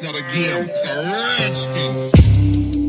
It's not a game, it's a thing.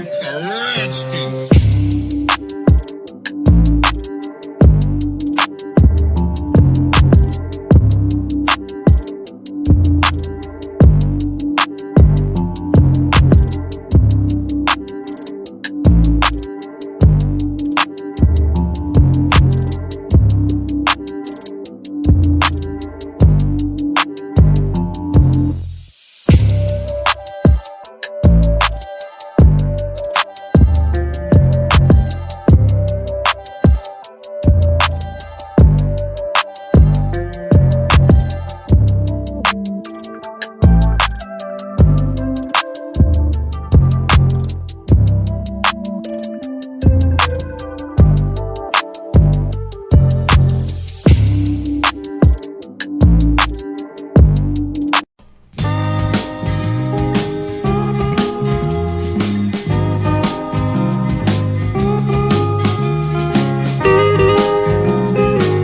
Not